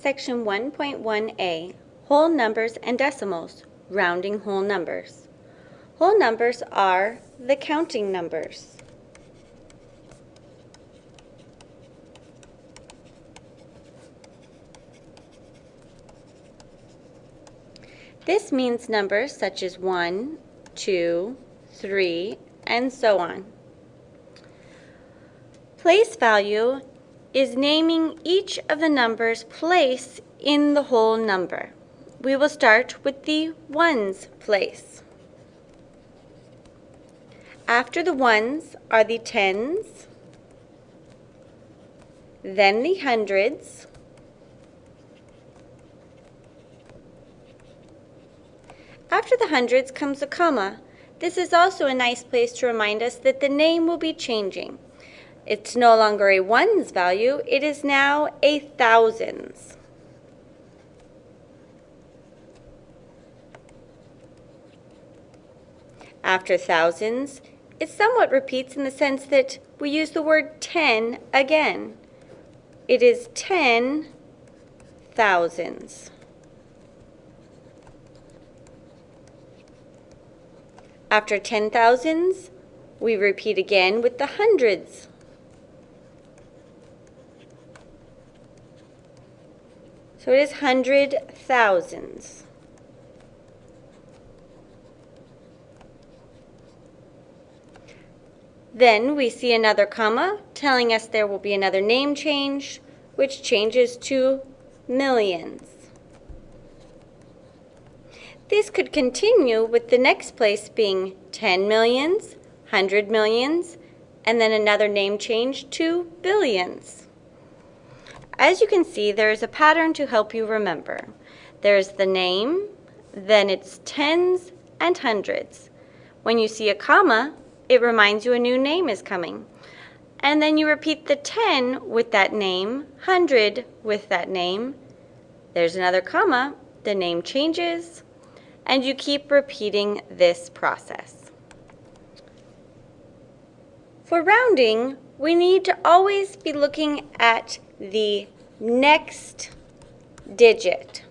Section 1.1a, Whole Numbers and Decimals, Rounding Whole Numbers. Whole numbers are the counting numbers. This means numbers such as 1, 2, 3, and so on. Place value is naming each of the numbers place in the whole number. We will start with the ones place. After the ones are the tens, then the hundreds, After the hundreds comes a comma. This is also a nice place to remind us that the name will be changing. It's no longer a ones value, it is now a thousands. After thousands, it somewhat repeats in the sense that we use the word ten again. It is ten thousands. After ten thousands, we repeat again with the hundreds. So it is hundred thousands. Then we see another comma telling us there will be another name change, which changes to millions. This could continue with the next place being 10 millions, 100 millions, and then another name change to billions. As you can see, there is a pattern to help you remember. There's the name, then it's tens and hundreds. When you see a comma, it reminds you a new name is coming. And then you repeat the 10 with that name, 100 with that name. There's another comma, the name changes, and you keep repeating this process. For rounding, we need to always be looking at the next digit.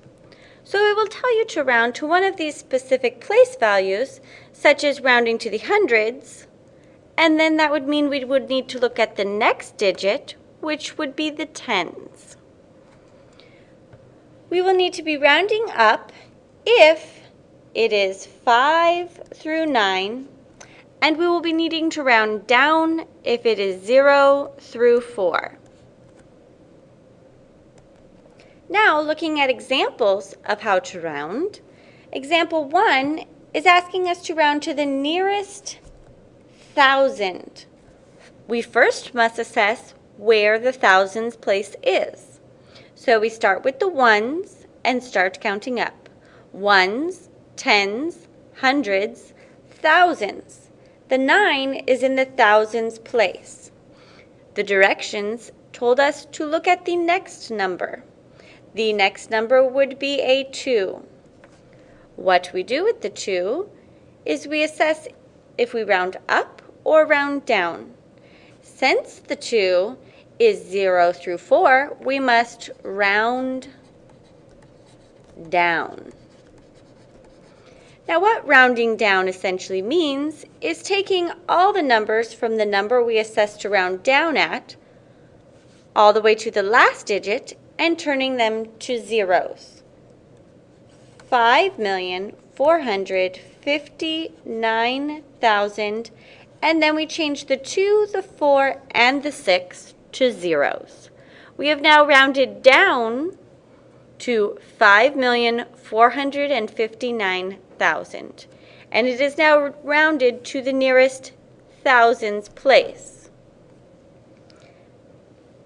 So it will tell you to round to one of these specific place values, such as rounding to the hundreds, and then that would mean we would need to look at the next digit, which would be the tens. We will need to be rounding up if it is 5 through 9, and we will be needing to round down if it is 0 through 4. Now, looking at examples of how to round, example 1 is asking us to round to the nearest thousand. We first must assess where the thousands place is. So we start with the ones and start counting up. Ones, tens, hundreds, thousands. The nine is in the thousands place. The directions told us to look at the next number. The next number would be a 2. What we do with the 2 is we assess if we round up or round down. Since the 2 is 0 through 4, we must round down. Now what rounding down essentially means is taking all the numbers from the number we assessed to round down at all the way to the last digit and turning them to zeros. 5,459,000 and then we change the 2, the 4, and the 6 to zeros. We have now rounded down to 5,459,000 thousand, and it is now rounded to the nearest thousands place.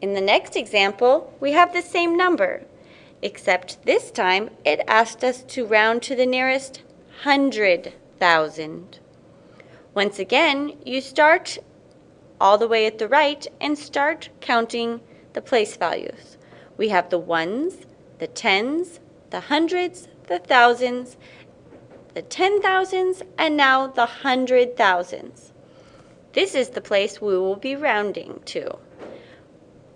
In the next example, we have the same number, except this time it asked us to round to the nearest hundred thousand. Once again, you start all the way at the right and start counting the place values. We have the ones, the tens, the hundreds, the thousands, the ten thousands, and now the hundred thousands. This is the place we will be rounding to.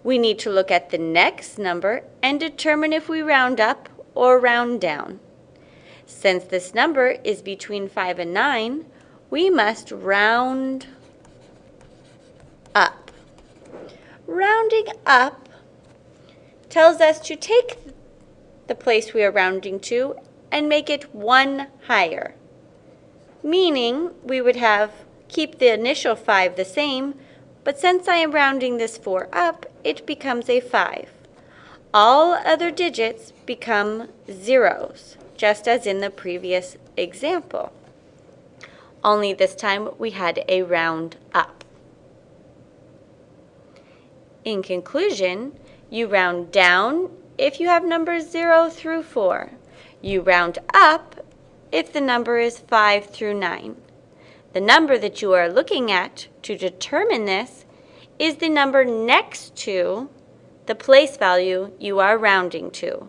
We need to look at the next number and determine if we round up or round down. Since this number is between 5 and 9, we must round up. Rounding up tells us to take the place we are rounding to and make it one higher. Meaning we would have keep the initial 5 the same, but since I am rounding this 4 up, it becomes a 5. All other digits become zeros, just as in the previous example. Only this time we had a round up. In conclusion, you round down if you have numbers 0 through 4. You round up if the number is 5 through 9. The number that you are looking at to determine this is the number next to the place value you are rounding to.